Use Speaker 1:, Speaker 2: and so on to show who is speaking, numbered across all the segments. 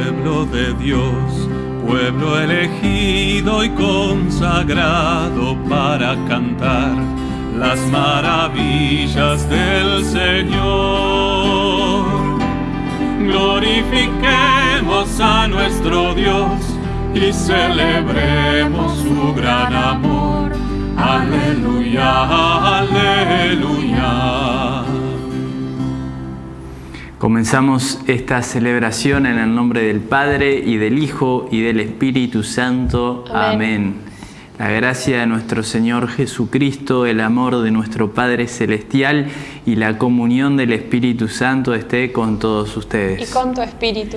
Speaker 1: pueblo de Dios, pueblo
Speaker 2: elegido y consagrado para cantar las maravillas del Señor. Glorifiquemos a nuestro Dios y
Speaker 1: celebremos su gran amor. Aleluya, aleluya.
Speaker 3: Comenzamos esta celebración en el nombre del Padre y del Hijo y del Espíritu Santo. Amén. La gracia de nuestro Señor Jesucristo, el amor de nuestro Padre Celestial y la comunión del Espíritu Santo esté con todos ustedes. Y con
Speaker 4: tu Espíritu.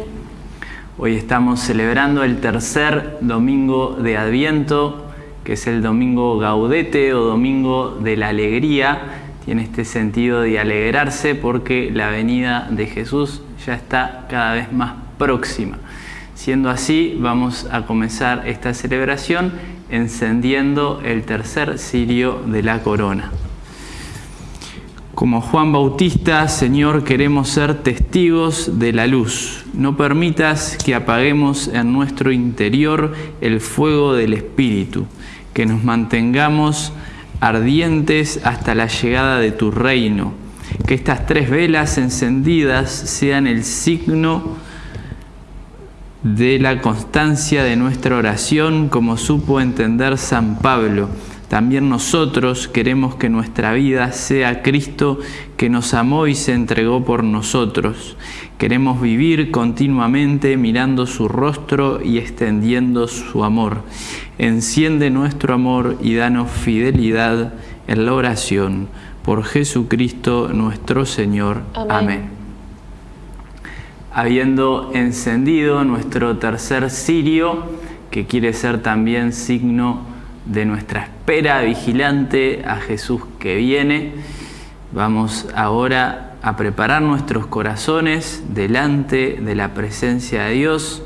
Speaker 3: Hoy estamos celebrando el tercer domingo de Adviento, que es el domingo gaudete o domingo de la alegría, en este sentido de alegrarse porque la venida de Jesús ya está cada vez más próxima. Siendo así, vamos a comenzar esta celebración encendiendo el tercer cirio de la corona. Como Juan Bautista, Señor, queremos ser testigos de la luz. No permitas que apaguemos en nuestro interior el fuego del Espíritu, que nos mantengamos ardientes hasta la llegada de tu reino. Que estas tres velas encendidas sean el signo de la constancia de nuestra oración, como supo entender San Pablo, también nosotros queremos que nuestra vida sea Cristo que nos amó y se entregó por nosotros. Queremos vivir continuamente mirando su rostro y extendiendo su amor. Enciende nuestro amor y danos fidelidad en la oración. Por Jesucristo nuestro Señor. Amén. habiendo encendido nuestro tercer cirio, que quiere ser también signo de nuestra espera vigilante a Jesús que viene. Vamos ahora a preparar nuestros corazones delante de la presencia de Dios,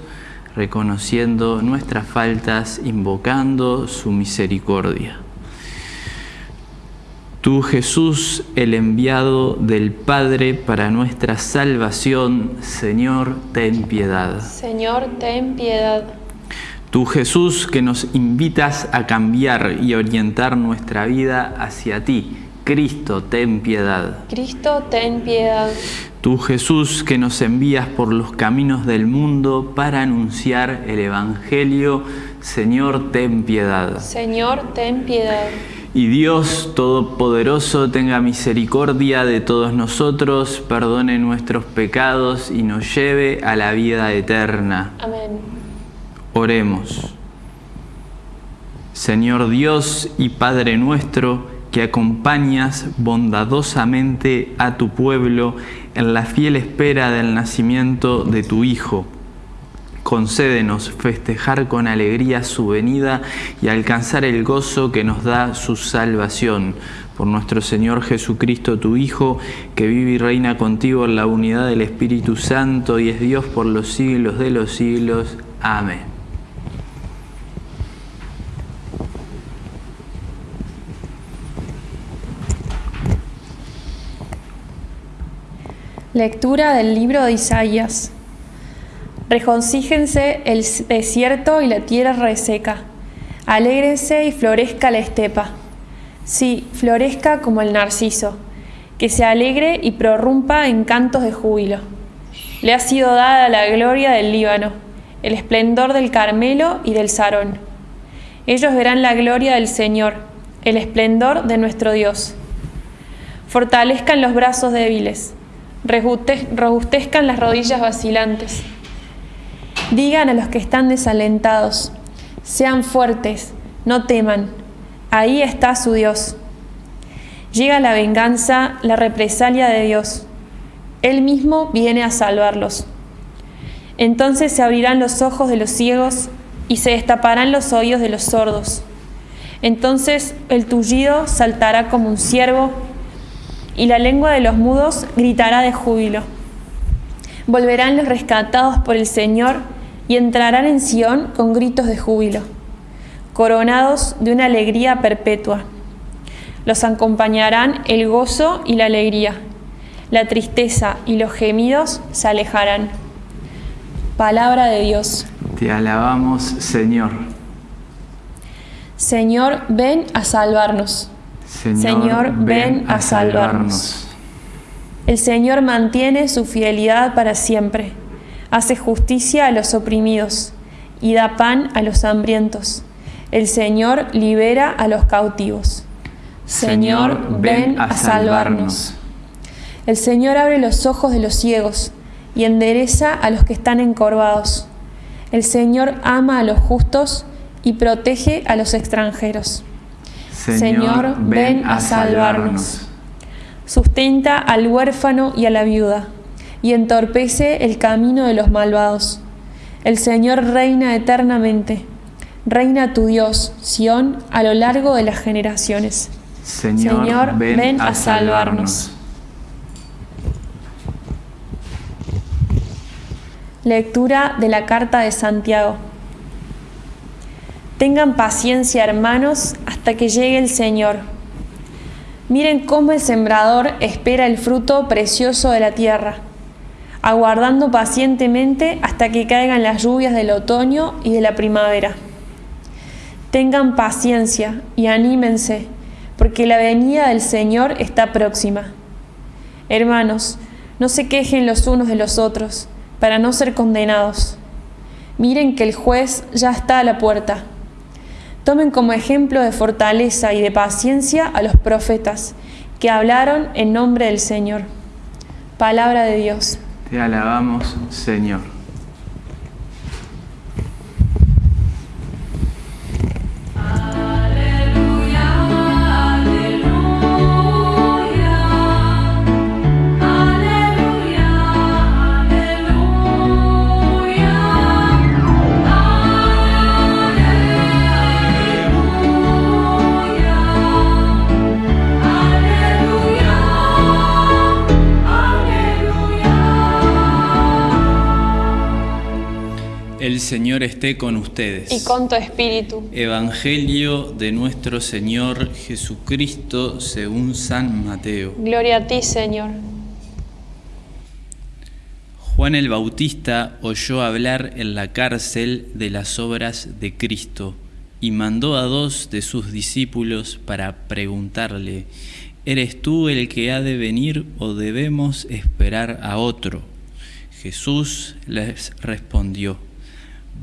Speaker 3: reconociendo nuestras faltas, invocando su misericordia. Tú Jesús, el enviado del Padre para nuestra salvación, Señor, ten piedad.
Speaker 4: Señor, ten piedad.
Speaker 3: Tú Jesús que nos invitas a cambiar y orientar nuestra vida hacia ti. Cristo, ten piedad.
Speaker 4: Cristo, ten piedad.
Speaker 3: Tú Jesús que nos envías por los caminos del mundo para anunciar el Evangelio, Señor, ten piedad.
Speaker 4: Señor, ten piedad.
Speaker 3: Y Dios Todopoderoso tenga misericordia de todos nosotros, perdone nuestros pecados y nos lleve a la vida eterna. Amén. Oremos. Señor Dios y Padre nuestro, que acompañas bondadosamente a tu pueblo en la fiel espera del nacimiento de tu Hijo. Concédenos festejar con alegría su venida y alcanzar el gozo que nos da su salvación. Por nuestro Señor Jesucristo, tu Hijo, que vive y reina contigo en la unidad del Espíritu Santo y es Dios por los siglos de los siglos. Amén.
Speaker 4: Lectura del libro de Isaías. Reconcíjense el desierto y la tierra reseca. Alégrense y florezca la estepa. Sí, florezca como el narciso, que se alegre y prorrumpa en cantos de júbilo. Le ha sido dada la gloria del Líbano, el esplendor del Carmelo y del Sarón. Ellos verán la gloria del Señor, el esplendor de nuestro Dios. Fortalezcan los brazos débiles, robustezcan las rodillas vacilantes. Digan a los que están desalentados, sean fuertes, no teman, ahí está su Dios. Llega la venganza, la represalia de Dios. Él mismo viene a salvarlos. Entonces se abrirán los ojos de los ciegos y se destaparán los oídos de los sordos. Entonces el tullido saltará como un ciervo y la lengua de los mudos gritará de júbilo. Volverán los rescatados por el Señor y entrarán en Sión con gritos de júbilo, coronados de una alegría perpetua. Los acompañarán el gozo y la alegría. La tristeza y los gemidos se alejarán. Palabra de Dios.
Speaker 3: Te alabamos, Señor.
Speaker 4: Señor, ven a salvarnos. Señor, ven a salvarnos. El Señor mantiene su fidelidad para siempre, hace justicia a los oprimidos y da pan a los hambrientos. El Señor libera a los cautivos. Señor, ven a salvarnos. El Señor abre los ojos de los ciegos y endereza a los que están encorvados. El Señor ama a los justos y protege a los extranjeros.
Speaker 1: Señor, ven a salvarnos.
Speaker 4: Sustenta al huérfano y a la viuda, y entorpece el camino de los malvados. El Señor reina eternamente. Reina tu Dios, Sión, a lo largo de las generaciones.
Speaker 3: Señor, ven, a salvarnos.
Speaker 4: Lectura de la Carta de Santiago. Tengan paciencia, hermanos, hasta que llegue el Señor. Miren cómo el sembrador espera el fruto precioso de la tierra, aguardando pacientemente hasta que caigan las lluvias del otoño y de la primavera. Tengan paciencia y anímense, porque la venida del Señor está próxima. Hermanos, no se quejen los unos de los otros, para no ser condenados. Miren que el juez ya está a la puerta. Tomen como ejemplo de fortaleza y de paciencia a los profetas que hablaron en nombre del Señor. Palabra de Dios.
Speaker 3: Te alabamos, Señor. Señor esté con ustedes. Y con
Speaker 4: tu espíritu.
Speaker 3: Evangelio de nuestro Señor Jesucristo según San Mateo.
Speaker 4: Gloria a ti, Señor.
Speaker 3: Juan el Bautista oyó hablar en la cárcel de las obras de Cristo y mandó a dos de sus discípulos para preguntarle, ¿eres tú el que ha de venir o debemos esperar a otro? Jesús les respondió,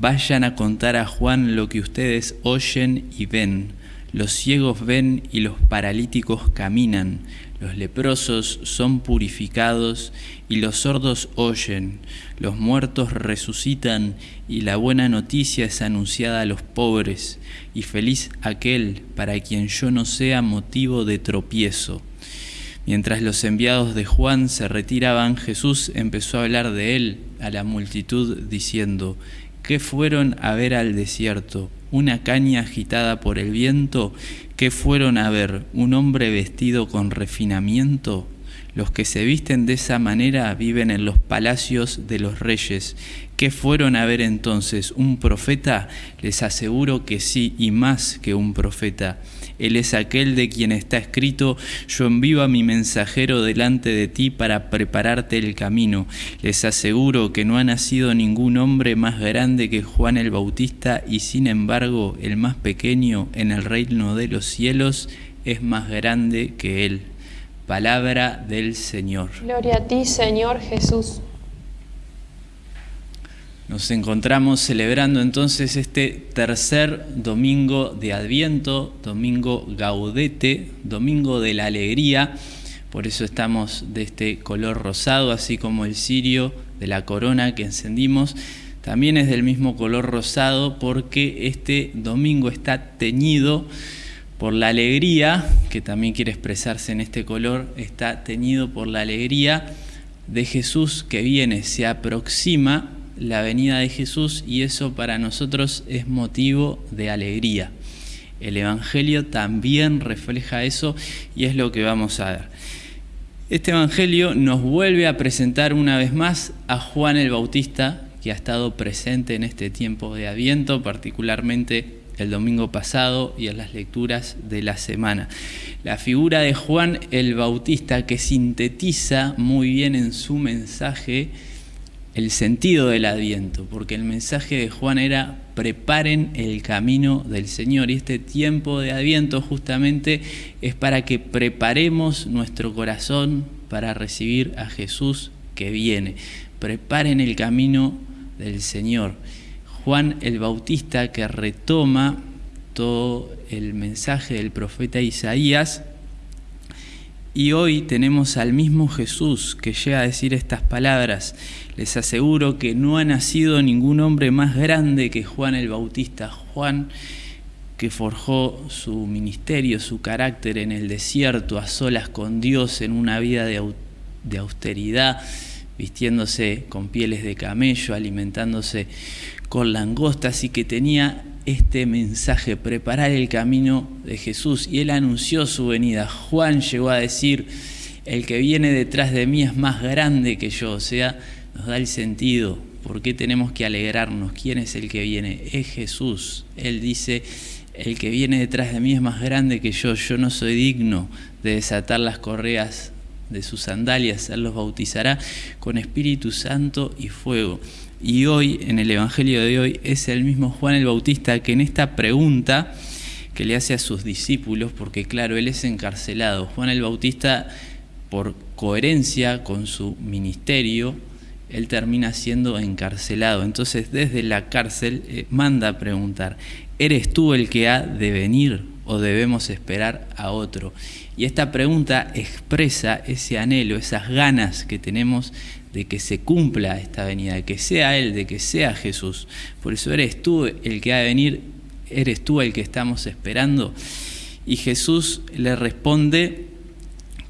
Speaker 3: Vayan a contar a Juan lo que ustedes oyen y ven. Los ciegos ven y los paralíticos caminan. Los leprosos son purificados y los sordos oyen. Los muertos resucitan y la buena noticia es anunciada a los pobres. Y feliz aquel para quien yo no sea motivo de tropiezo. Mientras los enviados de Juan se retiraban, Jesús empezó a hablar de él a la multitud diciendo, ¿Qué fueron a ver al desierto? ¿Una caña agitada por el viento? ¿Qué fueron a ver? ¿Un hombre vestido con refinamiento? Los que se visten de esa manera viven en los palacios de los reyes. ¿Qué fueron a ver entonces? ¿Un profeta? Les aseguro que sí, y más que un profeta. Él es aquel de quien está escrito, yo envío a mi mensajero delante de ti para prepararte el camino. Les aseguro que no ha nacido ningún hombre más grande que Juan el Bautista y sin embargo el más pequeño en el reino de los cielos es más grande que él. Palabra del Señor.
Speaker 4: Gloria a ti, Señor Jesús.
Speaker 3: Nos encontramos celebrando entonces este tercer domingo de Adviento, domingo gaudete, domingo de la alegría. Por eso estamos de este color rosado, así como el cirio de la corona que encendimos. También es del mismo color rosado porque este domingo está teñido por la alegría, que también quiere expresarse en este color, está teñido por la alegría de Jesús que viene, se aproxima la venida de Jesús y eso para nosotros es motivo de alegría. El Evangelio también refleja eso y es lo que vamos a ver. Este Evangelio nos vuelve a presentar una vez más a Juan el Bautista, que ha estado presente en este tiempo de aviento particularmente el domingo pasado y en las lecturas de la semana. La figura de Juan el Bautista que sintetiza muy bien en su mensaje el sentido del Adviento, porque el mensaje de Juan era preparen el camino del Señor y este tiempo de Adviento justamente es para que preparemos nuestro corazón para recibir a Jesús que viene. Preparen el camino del Señor. Juan el Bautista que retoma todo el mensaje del profeta Isaías y hoy tenemos al mismo Jesús que llega a decir estas palabras. Les aseguro que no ha nacido ningún hombre más grande que Juan el Bautista. Juan que forjó su ministerio, su carácter en el desierto, a solas con Dios, en una vida de, austeridad, vistiéndose con pieles de camello, alimentándose con langostas y que tenía este mensaje, preparar el camino de Jesús. Y él anunció su venida. Juan llegó a decir, el que viene detrás de mí es más grande que yo. O sea, nos da el sentido. ¿Por qué tenemos que alegrarnos? ¿Quién es el que viene? Es Jesús. Él dice, el que viene detrás de mí es más grande que yo. Yo no soy digno de desatar las correas de sus sandalias. Él los bautizará con Espíritu Santo y fuego. Y hoy, en el Evangelio de hoy, es el mismo Juan el Bautista que en esta pregunta que le hace a sus discípulos, porque claro, él es encarcelado. Juan el Bautista, por coherencia con su ministerio, él termina siendo encarcelado. Entonces desde la cárcel eh, manda a preguntar, ¿eres tú el que ha de venir o debemos esperar a otro? Y esta pregunta expresa ese anhelo, esas ganas que tenemos de que se cumpla esta venida, de que sea Él, de que sea Jesús. Por eso eres tú el que ha de venir, eres tú el que estamos esperando. Y Jesús le responde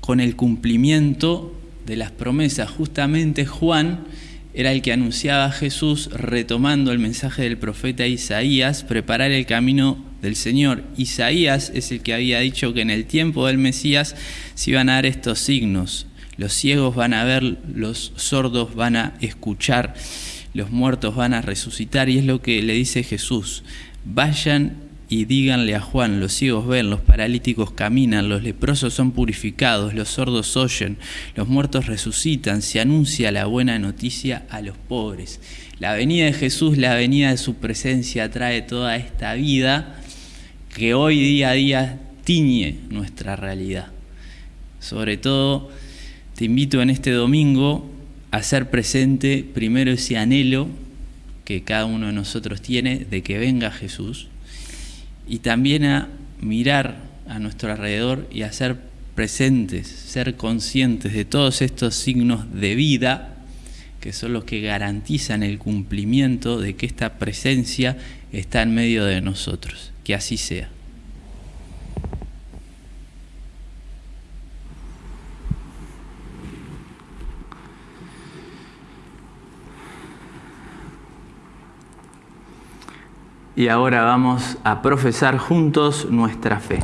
Speaker 3: con el cumplimiento de las promesas. Justamente Juan era el que anunciaba a Jesús retomando el mensaje del profeta Isaías, preparar el camino del Señor. Isaías es el que había dicho que en el tiempo del Mesías se iban a dar estos signos, los ciegos van a ver, los sordos van a escuchar, los muertos van a resucitar. Y es lo que le dice Jesús. Vayan y díganle a Juan, los ciegos ven, los paralíticos caminan, los leprosos son purificados, los sordos oyen, los muertos resucitan, se anuncia la buena noticia a los pobres. La venida de Jesús, la venida de su presencia trae toda esta vida que hoy día a día tiñe nuestra realidad. Sobre todo te invito en este domingo a ser presente primero ese anhelo que cada uno de nosotros tiene de que venga Jesús y también a mirar a nuestro alrededor y a ser presentes, ser conscientes de todos estos signos de vida que son los que garantizan el cumplimiento de que esta presencia está en medio de nosotros. Que así sea. y ahora vamos a profesar juntos nuestra fe.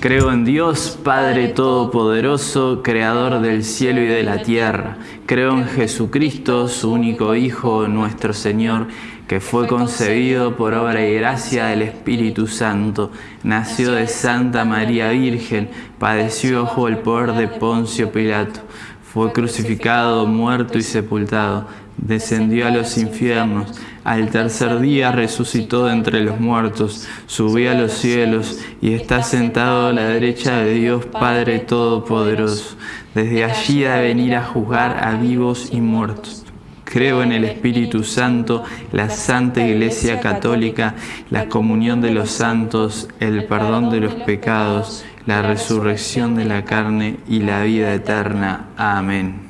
Speaker 3: Creo en Dios, Padre Todopoderoso, Creador del cielo y de la tierra. Creo en Jesucristo, su único Hijo, nuestro Señor, que fue concebido por obra y gracia del Espíritu Santo. Nació de Santa María Virgen, padeció bajo el poder de Poncio Pilato. Fue crucificado, muerto y sepultado. Descendió a los infiernos al tercer día resucitó de entre los muertos, subió a los cielos y está sentado a la derecha de Dios Padre Todopoderoso. Desde allí ha de venir a juzgar a vivos y muertos. Creo en el Espíritu Santo, la Santa Iglesia Católica, la comunión de los santos, el perdón de los pecados, la resurrección de la carne y la vida eterna. Amén.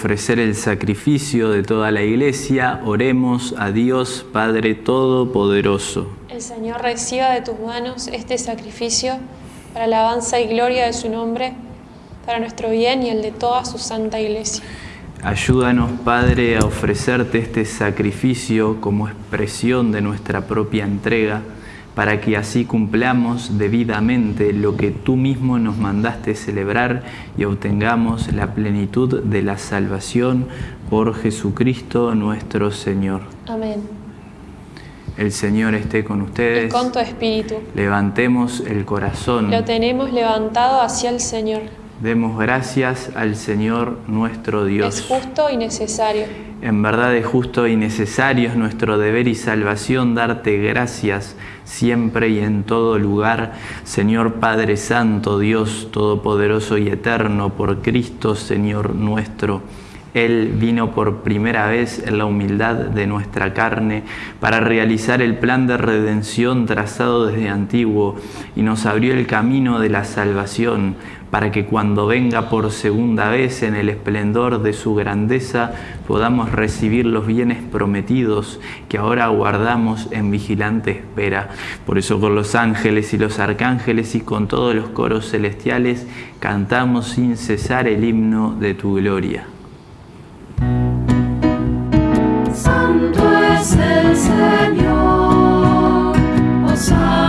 Speaker 3: ofrecer el sacrificio de toda la Iglesia, oremos a Dios Padre Todopoderoso.
Speaker 4: El Señor reciba de tus manos este sacrificio para la alabanza y gloria de su nombre, para nuestro bien y el de toda su santa Iglesia.
Speaker 3: Ayúdanos, Padre, a ofrecerte este sacrificio como expresión de nuestra propia entrega, para que así cumplamos debidamente lo que tú mismo nos mandaste celebrar y obtengamos la plenitud de la salvación por Jesucristo nuestro Señor. Amén. El Señor esté con ustedes. Y con
Speaker 4: tu espíritu.
Speaker 3: Levantemos el corazón. Lo
Speaker 4: tenemos levantado hacia el Señor.
Speaker 3: Demos gracias al Señor nuestro Dios. Es
Speaker 4: justo y necesario.
Speaker 3: En verdad es justo y necesario, es nuestro deber y salvación darte gracias siempre y en todo lugar, Señor Padre Santo, Dios Todopoderoso y Eterno, por Cristo, Señor nuestro. Él vino por primera vez en la humildad de nuestra carne para realizar el plan de redención trazado desde antiguo y nos abrió el camino de la salvación para que cuando venga por segunda vez en el esplendor de su grandeza podamos recibir los bienes prometidos que ahora aguardamos en vigilante espera. Por eso con los ángeles y los arcángeles y con todos los coros celestiales cantamos sin cesar el himno de tu gloria.
Speaker 1: es el Señor. Osana.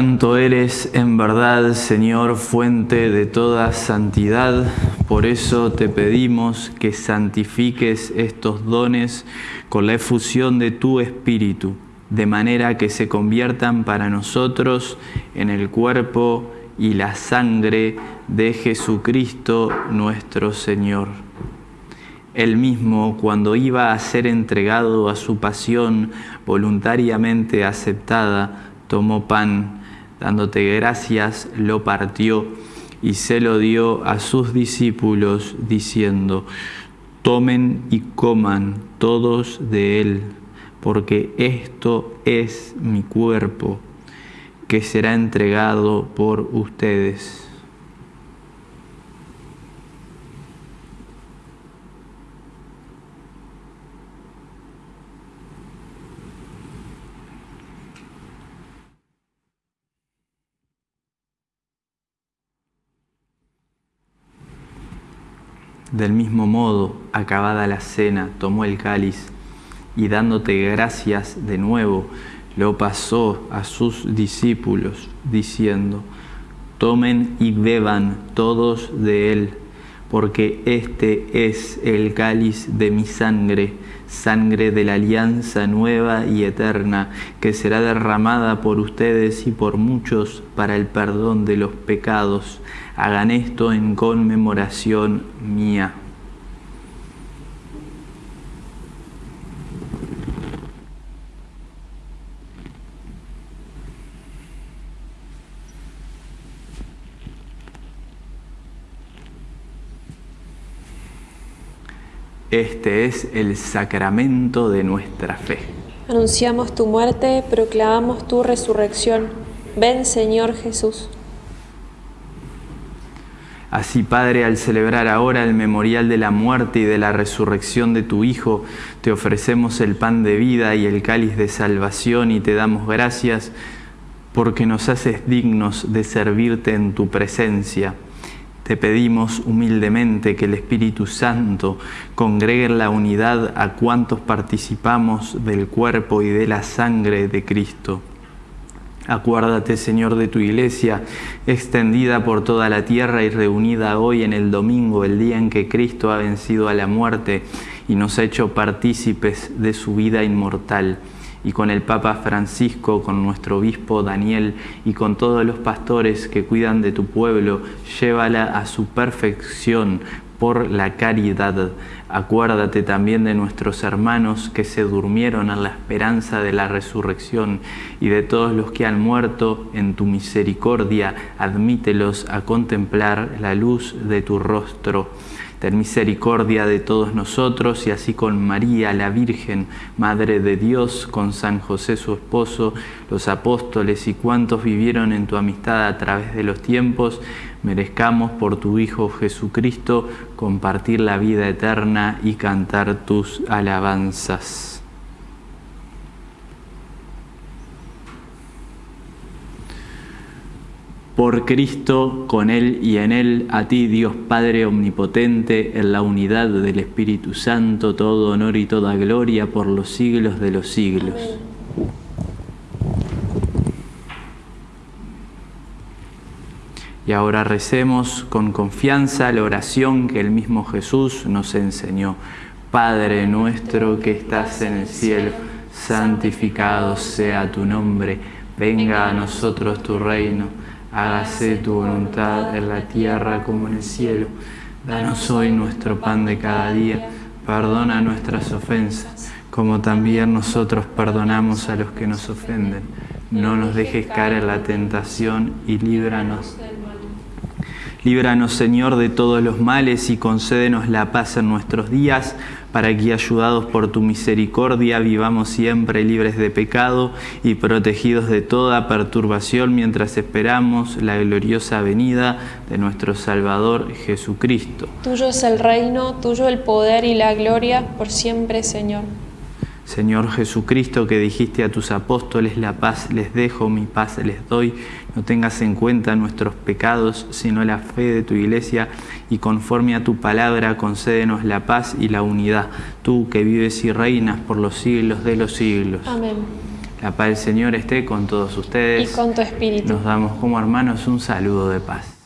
Speaker 3: santo eres en verdad, Señor, fuente de toda santidad. Por eso te pedimos que santifiques estos dones con la efusión de tu Espíritu, de manera que se conviertan para nosotros en el cuerpo y la sangre de Jesucristo nuestro Señor. Él mismo, cuando iba a ser entregado a su pasión voluntariamente aceptada, tomó pan dándote gracias, lo partió y se lo dio a sus discípulos diciendo, tomen y coman todos de él, porque esto es mi cuerpo, que será entregado por ustedes. Del mismo modo, acabada la cena, tomó el cáliz y dándote gracias de nuevo, lo pasó a sus discípulos, diciendo, tomen y beban todos de él, porque este es el cáliz de mi sangre, sangre de la alianza nueva y eterna, que será derramada por ustedes y por muchos para el perdón de los pecados hagan esto en conmemoración mía. Este es el sacramento de nuestra fe.
Speaker 4: Anunciamos tu muerte, proclamamos tu resurrección. Ven Señor Jesús.
Speaker 3: Así, Padre, al celebrar ahora el memorial de la muerte y de la resurrección de tu Hijo, te ofrecemos el pan de vida y el cáliz de salvación y te damos gracias porque nos haces dignos de servirte en tu presencia. Te pedimos humildemente que el Espíritu Santo congregue en la unidad a cuantos participamos del cuerpo y de la sangre de Cristo Acuérdate, Señor, de tu iglesia, extendida por toda la tierra y reunida hoy en el domingo, el día en que Cristo ha vencido a la muerte y nos ha hecho partícipes de su vida inmortal. Y con el Papa Francisco, con nuestro obispo Daniel y con todos los pastores que cuidan de tu pueblo, llévala a su perfección por la caridad. Acuérdate también de nuestros hermanos que se durmieron a la esperanza de la resurrección y de todos los que han muerto en tu misericordia. Admítelos a contemplar la luz de tu rostro. Ten misericordia de todos nosotros y así con María, la Virgen, Madre de Dios, con San José su esposo, los apóstoles y cuantos vivieron en tu amistad a través de los tiempos, merezcamos por tu Hijo Jesucristo compartir la vida eterna y cantar tus alabanzas. Por Cristo, con Él y en Él, a ti Dios Padre Omnipotente, en la unidad del Espíritu Santo, todo honor y toda gloria por los siglos de los siglos. Y ahora recemos con confianza la oración que el mismo Jesús nos enseñó. Padre nuestro que estás en el cielo, santificado sea tu nombre, venga a nosotros tu reino hágase tu voluntad en la tierra como en el cielo. Danos hoy nuestro pan de cada día, perdona nuestras ofensas, como también nosotros perdonamos a los que nos ofenden. No nos dejes caer en la tentación y líbranos Líbranos, Señor, de todos los males y concédenos la paz en nuestros días, para que, ayudados por tu misericordia, vivamos siempre libres de pecado y protegidos de toda perturbación mientras esperamos la gloriosa venida de nuestro Salvador Jesucristo.
Speaker 4: Tuyo es el reino, tuyo el poder y la gloria, por siempre, Señor.
Speaker 3: Señor Jesucristo, que dijiste a tus apóstoles, la paz les dejo, mi paz les doy, no tengas en cuenta nuestros pecados, sino la fe de tu iglesia, y conforme a tu palabra concédenos la paz y la unidad, tú que vives y reinas por los siglos de los siglos. Amén. La paz del Señor esté con todos ustedes. Y con
Speaker 4: tu espíritu. Nos
Speaker 3: damos como hermanos un saludo de paz.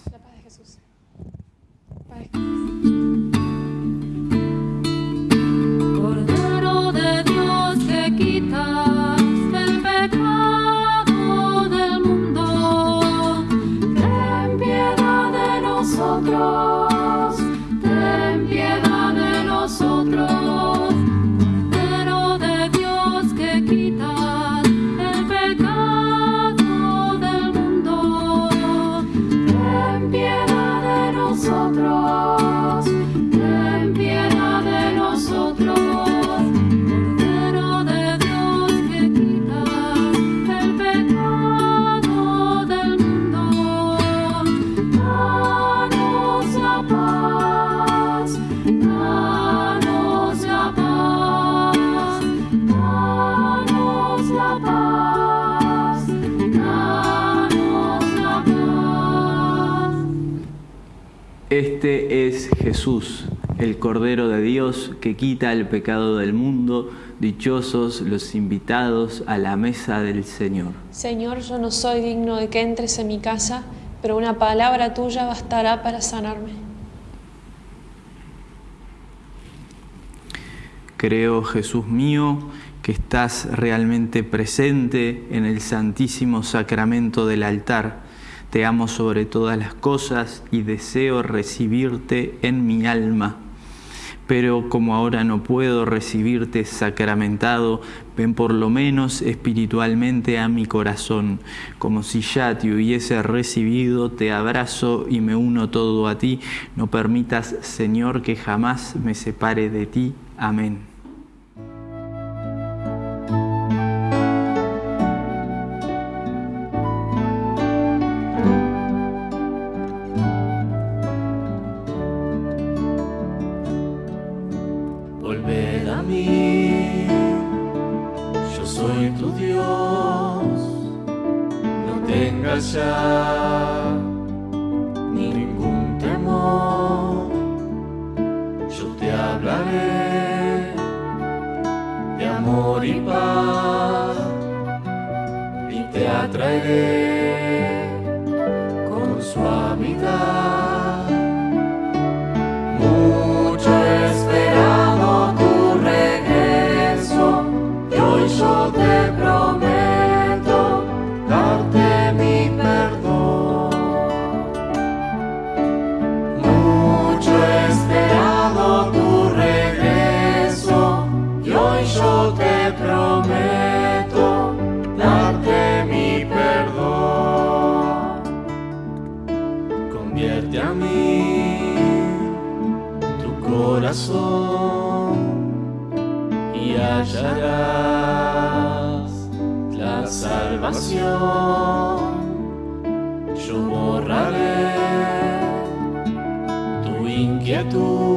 Speaker 3: Este es Jesús, el Cordero de Dios que quita el pecado del mundo. Dichosos los invitados a la mesa del Señor.
Speaker 4: Señor, yo no soy digno de que entres en mi casa, pero una palabra tuya bastará para sanarme.
Speaker 3: Creo, Jesús mío, que estás realmente presente en el Santísimo Sacramento del altar te amo sobre todas las cosas y deseo recibirte en mi alma. Pero como ahora no puedo recibirte sacramentado, ven por lo menos espiritualmente a mi corazón. Como si ya te hubiese recibido, te abrazo y me uno todo a ti. No permitas, Señor, que jamás me separe de ti. Amén.
Speaker 1: te atraeré con su suavidad. canción Yo borraré tu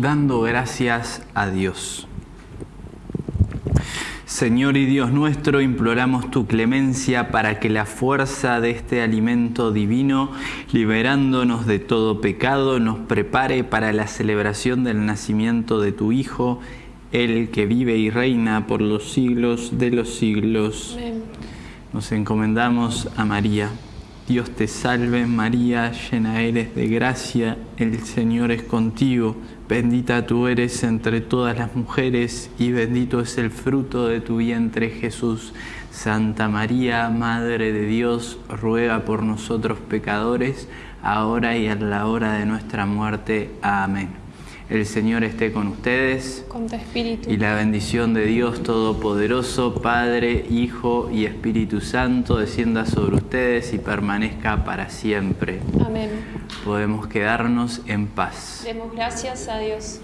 Speaker 3: dando gracias a Dios. Señor y Dios nuestro, imploramos tu clemencia para que la fuerza de este alimento divino, liberándonos de todo pecado, nos prepare para la celebración del nacimiento de tu Hijo, el que vive y reina por los siglos de los siglos. Nos encomendamos a María. Dios te salve María, llena eres de gracia, el Señor es contigo Bendita tú eres entre todas las mujeres y bendito es el fruto de tu vientre Jesús. Santa María, Madre de Dios, ruega por nosotros pecadores, ahora y en la hora de nuestra muerte. Amén. El Señor esté con ustedes.
Speaker 4: Con tu espíritu. Y la
Speaker 3: bendición de Dios Todopoderoso, Padre, Hijo y Espíritu Santo, descienda sobre ustedes y permanezca para siempre. Amén. Podemos quedarnos en paz.
Speaker 4: Demos gracias a Dios.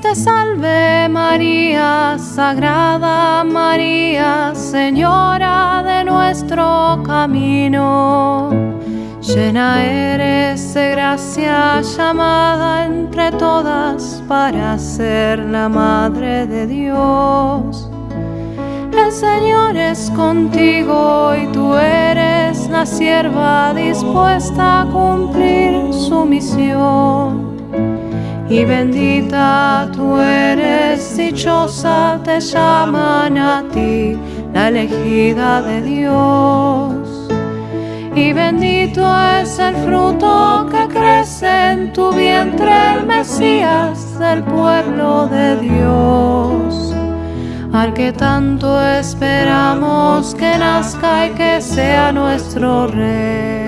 Speaker 2: te salve María, Sagrada María, Señora de nuestro camino. Llena eres de gracia llamada entre todas para ser la Madre de Dios. El Señor es contigo y tú eres la sierva dispuesta a
Speaker 1: cumplir
Speaker 2: su misión y bendita tú eres, dichosa te llaman a ti, la elegida de Dios. Y bendito es el fruto que crece en tu vientre, el Mesías del pueblo de Dios. Al que tanto esperamos
Speaker 1: que nazca y que sea nuestro Rey.